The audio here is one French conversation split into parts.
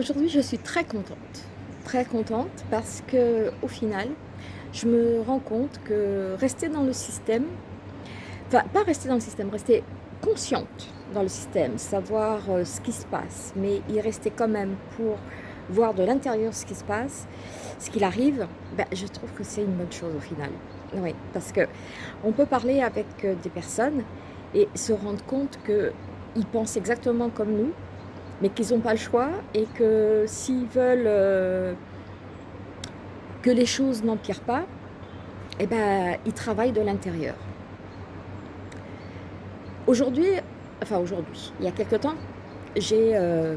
Aujourd'hui, je suis très contente, très contente parce qu'au final, je me rends compte que rester dans le système, enfin pas rester dans le système, rester consciente dans le système, savoir euh, ce qui se passe, mais y rester quand même pour voir de l'intérieur ce qui se passe, ce qu'il arrive, ben, je trouve que c'est une bonne chose au final. Oui, parce que on peut parler avec euh, des personnes et se rendre compte qu'ils pensent exactement comme nous, mais qu'ils n'ont pas le choix et que s'ils veulent euh, que les choses n'empirent pas, eh ben, ils travaillent de l'intérieur. Aujourd'hui, enfin aujourd'hui, il y a quelque temps, j'ai euh,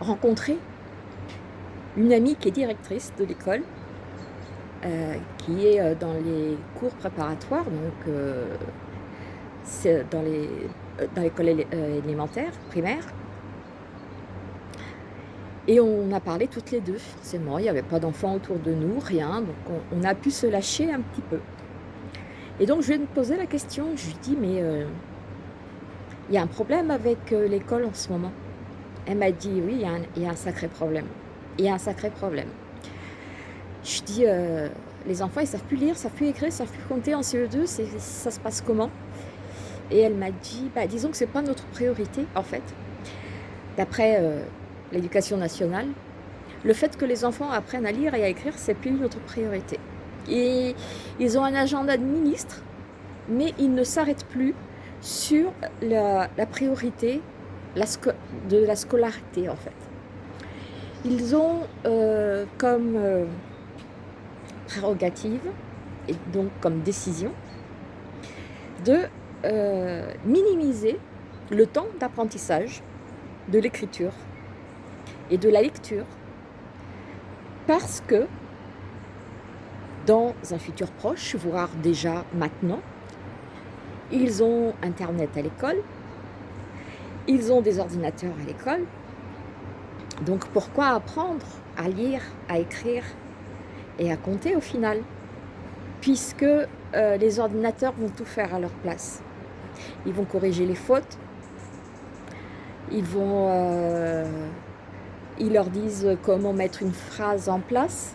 rencontré une amie qui est directrice de l'école, euh, qui est dans les cours préparatoires, donc dans dans l'école élémentaire, primaire. Et on a parlé toutes les deux, forcément. Il n'y avait pas d'enfants autour de nous, rien. Donc on, a pu se lâcher un petit peu. Et donc je lui ai posé la question. Je lui dit, mais euh, il y a un problème avec euh, l'école en ce moment. Elle m'a dit, oui, il y, a un, sacré problème. Il y a un sacré problème. Je dit, euh, les enfants, ils ne savent plus lire, savent plus écrire, ils ne savent plus compter en CE2. Ça se passe comment? Et elle m'a dit, bah, disons que ce n'est pas notre priorité, en fait. D'après l'éducation nationale, le fait que les enfants apprennent à lire et à écrire, c'est plus notre priorité. Et ils ont un agenda de ministre, mais ils ne s'arrêtent plus sur la, priorité de la scolarité en fait. Ils ont euh, comme euh, prérogative, et donc comme décision, de euh, minimiser le temps d'apprentissage de l'écriture et de la lecture. Parce que dans un futur proche, voire déjà maintenant, ils ont Internet à l'école, ils ont des ordinateurs à l'école. Donc pourquoi apprendre à lire, à écrire et à compter au final Puisque euh, les ordinateurs vont tout faire à leur place. Ils vont corriger les fautes, ils vont euh, ils leur disent comment mettre une phrase en place,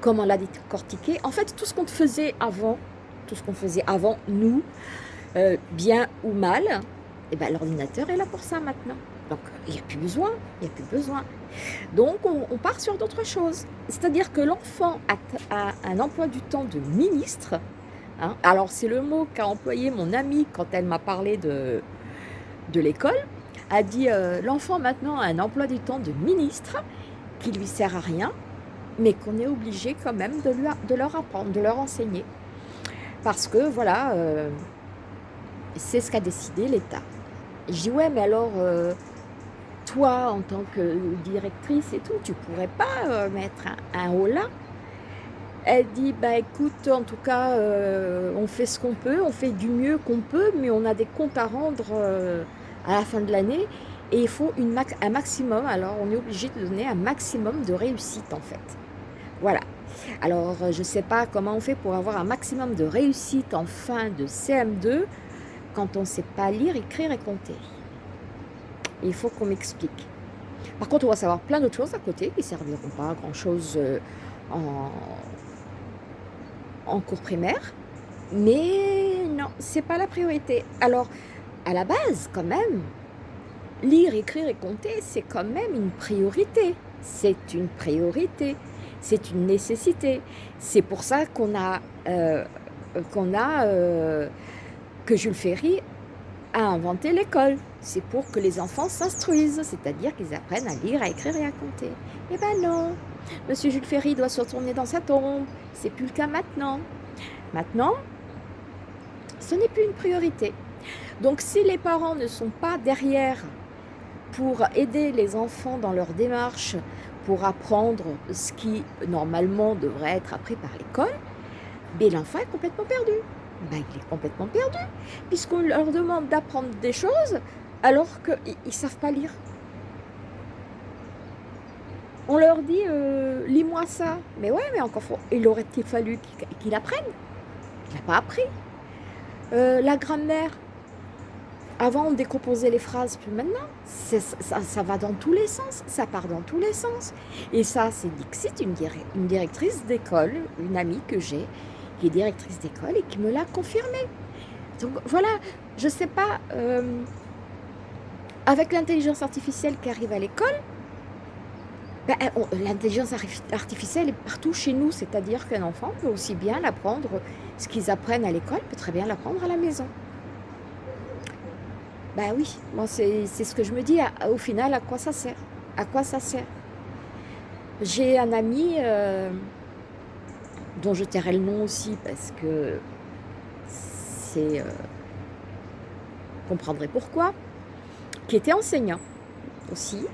comment la décortiquer. En fait, tout ce qu'on faisait avant, tout ce qu'on faisait avant, nous, euh, bien ou mal, eh ben, l'ordinateur est là pour ça maintenant. Donc, il n'y a plus besoin, il a plus besoin. Donc, on, part sur d'autres choses. C'est-à-dire que l'enfant a, un emploi du temps de ministre. Hein. Alors, c'est le mot qu'a employé mon amie quand elle m'a parlé de, de l'école a dit euh, l'enfant maintenant a un emploi du temps de ministre qui lui sert à rien, mais qu'on est obligé quand même de, leur apprendre, de leur enseigner. Parce que voilà, euh, c'est ce qu'a décidé l'État. Je dis ouais, mais alors euh, toi en tant que directrice et tout, tu pourrais pas mettre un, un haut là? Elle dit, bah écoute, en tout cas, on fait ce qu'on peut, on fait du mieux qu'on peut, mais on a des comptes à rendre à la fin de l'année et il faut une un maximum, alors on est obligé de donner un maximum de réussite en fait. Voilà. Alors euh, je ne sais pas comment on fait pour avoir un maximum de réussite en fin de CM2 quand on ne sait pas lire, écrire et compter. il faut qu'on m'explique. Par contre, on va savoir plein d'autres choses à côté qui ne serviront pas à grand chose euh, en, en cours primaire. Mais non, c'est pas la priorité. Alors, à la base, quand même, lire, écrire et compter, c'est quand même une priorité. C'est une priorité. C'est une nécessité. C'est pour ça qu'on a, euh, qu'on a euh, que Jules Ferry a inventé l'école. C'est pour que les enfants s'instruisent, c'est-à-dire qu'ils apprennent à lire, à écrire et à compter. Eh ben non, Monsieur Jules Ferry doit se retourner dans sa tombe. C'est plus le cas maintenant. Maintenant, ce n'est plus une priorité. Donc si les parents ne sont pas derrière pour aider les enfants dans leur démarche, pour apprendre ce qui normalement devrait être appris par l'école, ben, l'enfant est complètement perdu. Ben, il est complètement perdu, puisqu'on leur demande d'apprendre des choses alors qu'ils ne savent pas lire. On leur dit, euh, lis-moi ça. Mais ouais, mais encore, il aurait-il fallu qu'il apprenne? Il n'a pas appris. Euh, la grammaire, Avant, on décomposait les phrases, puis maintenant, ça, va dans tous les sens, ça part dans tous les sens. Et ça, c'est Dixit, une, une directrice d'école, une amie que j'ai, qui est directrice d'école et qui me l'a confirmé. Donc voilà, je ne sais pas, euh, avec l'intelligence artificielle qui arrive à l'école, ben, l'intelligence artificielle est partout chez nous, c'est-à-dire qu'un enfant peut aussi bien l'apprendre, ce qu'ils apprennent à l'école peut très bien l'apprendre à la maison. Ben oui, moi c'est ce que je me dis, au final, à quoi ça sert? À quoi ça sert? J'ai un ami, euh, dont je tairai le nom aussi, parce que c'est... Euh, comprendrez pourquoi, qui était enseignant aussi.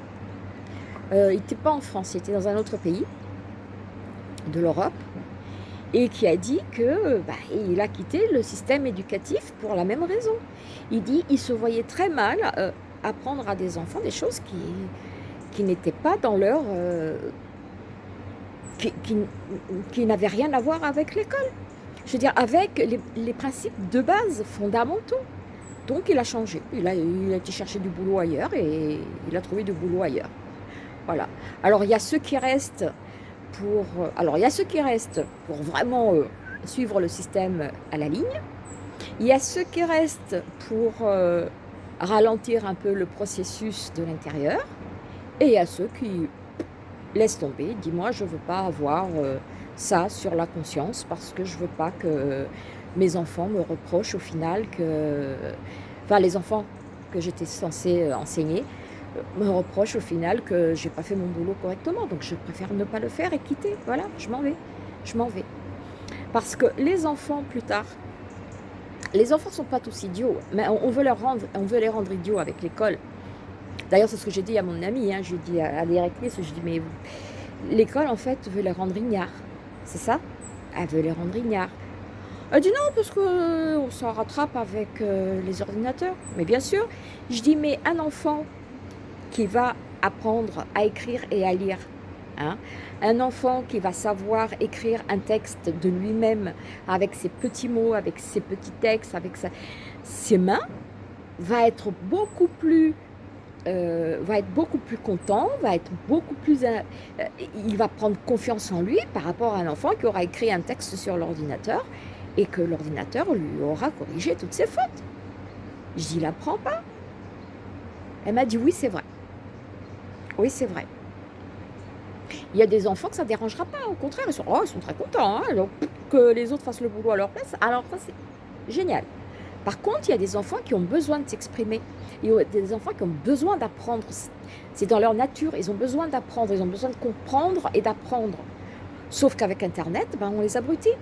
Euh, il n'était pas en France, il était dans un autre pays de l'Europe et qui a dit que bah, il a quitté le système éducatif pour la même raison. Il dit il se voyait très mal euh, apprendre à des enfants des choses qui, qui n'étaient pas dans leur... Euh, qui, qui, n'avaient rien à voir avec l'école. Je veux dire, avec les, les, principes de base fondamentaux. Donc il a changé. Il a, il a été chercher du boulot ailleurs et il a trouvé du boulot ailleurs. Voilà. Alors il y a ceux qui restent euh, alors il y a ceux qui restent pour vraiment euh, suivre le système à la ligne. Il y a ceux qui restent pour euh, ralentir un peu le processus de l'intérieur. Et il y a ceux qui laissent tomber, dis moi je ne veux pas avoir ça sur la conscience parce que je ne veux pas que mes enfants me reprochent au final que... Enfin les enfants que j'étais censée enseigner, me reproche au final que j'ai pas fait mon boulot correctement. Donc je préfère ne pas le faire et quitter. Voilà, je m'en vais. Je m'en vais. Parce que les enfants, plus tard, les enfants sont pas tous idiots, mais on veut, leur rendre, on veut les rendre idiots avec l'école. D'ailleurs, c'est ce que j'ai dit à mon ami, hein. j'ai dit à, directrice, je dis, mais l'école, en fait, veut les rendre ignares. C'est ça? Elle veut les rendre ignares. Elle dit non, parce qu'on euh, s'en rattrape avec euh, les ordinateurs. Mais bien sûr, je dis, mais un enfant qui va apprendre à écrire et à lire. Hein. Un enfant qui va savoir écrire un texte de lui-même avec ses petits mots, avec ses petits textes, avec ses mains, va être beaucoup plus euh, va être beaucoup plus content, va être beaucoup plus... Euh, il va prendre confiance en lui par rapport à un enfant qui aura écrit un texte sur l'ordinateur et que l'ordinateur lui aura corrigé toutes ses fautes. Je dis, il pas. Elle m'a dit, oui, c'est vrai. Oui, c'est vrai. Il y a des enfants que ça ne dérangera pas, au contraire, ils sont, oh, très contents, hein, que les autres fassent le boulot à leur place, alors ça c'est génial. Par contre, il y a des enfants qui ont besoin de s'exprimer, il y a des enfants qui ont besoin d'apprendre, c'est dans leur nature, ils ont besoin d'apprendre, ils ont besoin de comprendre et d'apprendre. Sauf qu'avec Internet, ben, on les abrutit.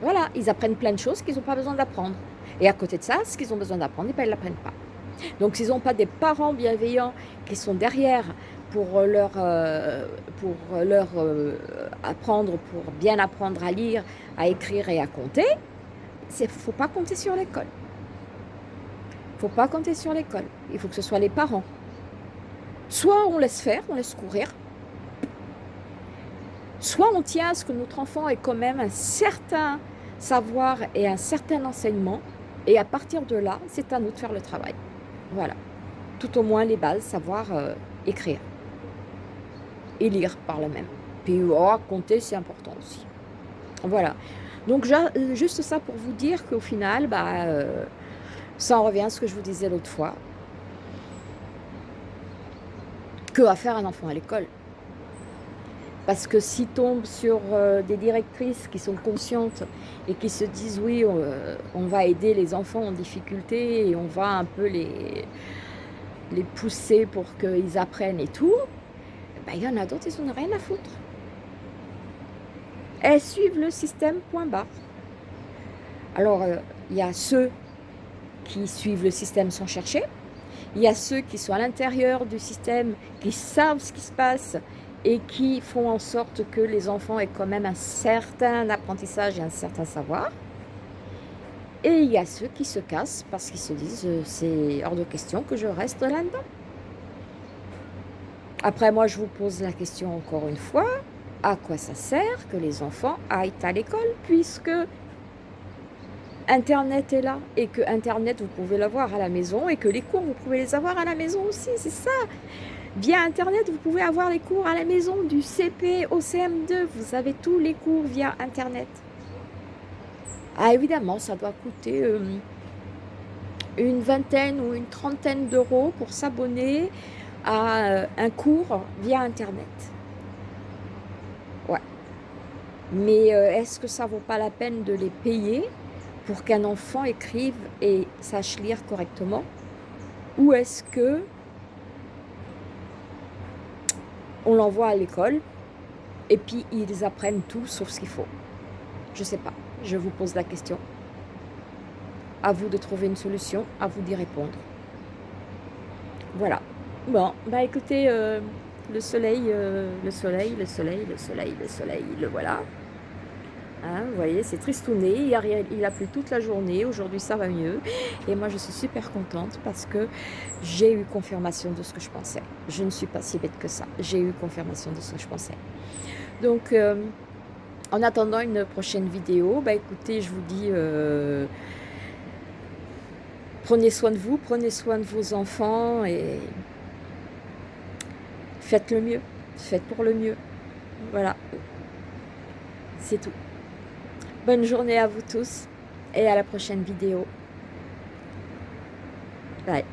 Voilà, ils apprennent plein de choses qu'ils n'ont pas besoin d'apprendre. Et à côté de ça, ce qu'ils ont besoin d'apprendre, eh ben, ils ne l'apprennent pas. Donc s'ils n'ont pas des parents bienveillants qui sont derrière pour leur, euh, pour leur euh, apprendre, pour bien apprendre à lire, à écrire et à compter, il ne faut pas compter sur l'école. Il ne faut pas compter sur l'école. Il faut que ce soit les parents. Soit on laisse faire, on laisse courir, soit on tient à ce que notre enfant ait quand même un certain savoir et un certain enseignement, et à partir de là, c'est à nous de faire le travail. Voilà. Tout au moins les bases, savoir euh, écrire lire par la même. Puis oh, compter, c'est important aussi. Voilà. Donc euh, juste ça pour vous dire qu'au final, bah, euh, ça en revient à ce que je vous disais l'autre fois. Que va faire un enfant à l'école? Parce que s'il tombe sur euh, des directrices qui sont conscientes et qui se disent oui, on, va aider les enfants en difficulté et on va un peu les, les pousser pour qu'ils apprennent et tout, ben, il y en a d'autres, ils n'ont rien à foutre. Elles suivent le système point barre. Alors, euh, il y a ceux qui suivent le système sans chercher. Il y a ceux qui sont à l'intérieur du système, qui savent ce qui se passe et qui font en sorte que les enfants aient quand même un certain apprentissage et un certain savoir. Et il y a ceux qui se cassent parce qu'ils se disent euh, c'est hors de question que je reste là-dedans. Après, moi, je vous pose la question encore une fois, à quoi ça sert que les enfants aillent à l'école puisque Internet est là et que Internet, vous pouvez l'avoir à la maison et que les cours, vous pouvez les avoir à la maison aussi, c'est ça. Via Internet, vous pouvez avoir les cours à la maison du CP au CM2. Vous avez tous les cours via Internet. Ah, évidemment, ça doit coûter euh, une vingtaine ou une trentaine d'euros pour s'abonner à euh, un cours via Internet. Ouais. Mais euh, est-ce que ça vaut pas la peine de les payer pour qu'un enfant écrive et sache lire correctement? Ou est-ce que on l'envoie à l'école et puis ils apprennent tout sauf ce qu'il faut? Je sais pas, je vous pose la question. À vous de trouver une solution, à vous d'y répondre. Voilà. Bon, bah écoutez, euh, le soleil, euh, le soleil, le soleil, le soleil, le soleil, le voilà. Hein, vous voyez, c'est tristouné, il a, plu toute la journée, aujourd'hui ça va mieux. Et moi je suis super contente parce que j'ai eu confirmation de ce que je pensais. Je ne suis pas si bête que ça, j'ai eu confirmation de ce que je pensais. Donc, euh, en attendant une prochaine vidéo, bah écoutez, je vous dis, prenez soin de vous, prenez soin de vos enfants et faites le mieux, faites pour le mieux. Voilà, c'est tout. Bonne journée à vous tous et à la prochaine vidéo. Bye.